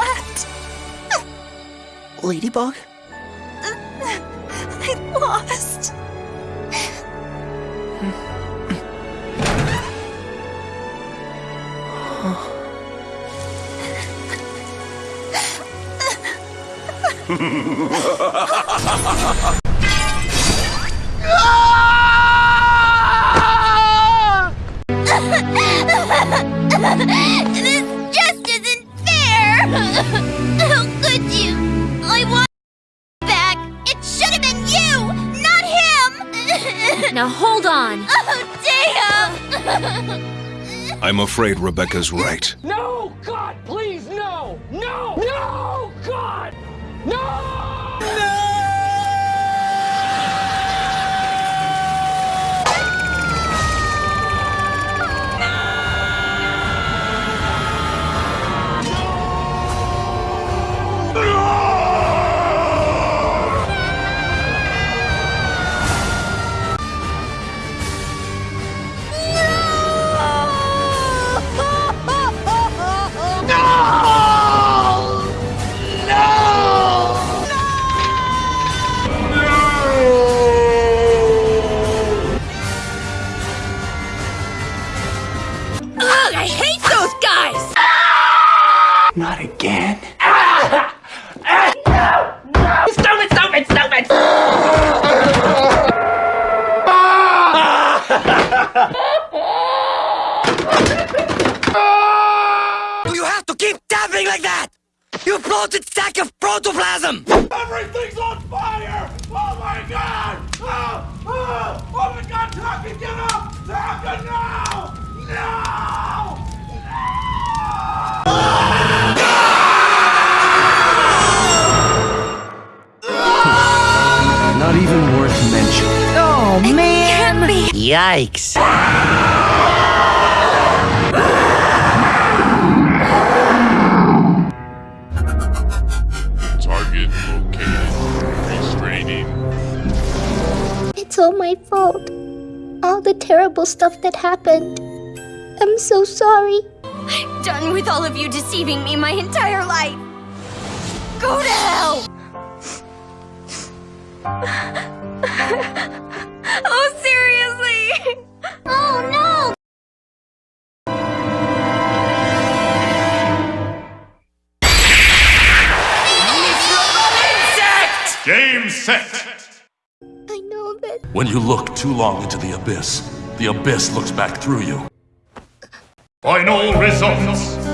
left. Ladybug? I lost. How could you? I want back! It should have been you, not him! Now hold on. oh, damn! I'm afraid Rebecca's right. No! God, please, no! No! No! God! No! Stop it! Stop it! Stop it! You have to keep tapping like that! You bloated sack of protoplasm! Everything's on fire! Man. Yikes. Target located. Restraining. It's all my fault. All the terrible stuff that happened. I'm so sorry. I'm Done with all of you deceiving me my entire life. Go to hell! Set! I know that When you look too long into the abyss, the abyss looks back through you. Final results!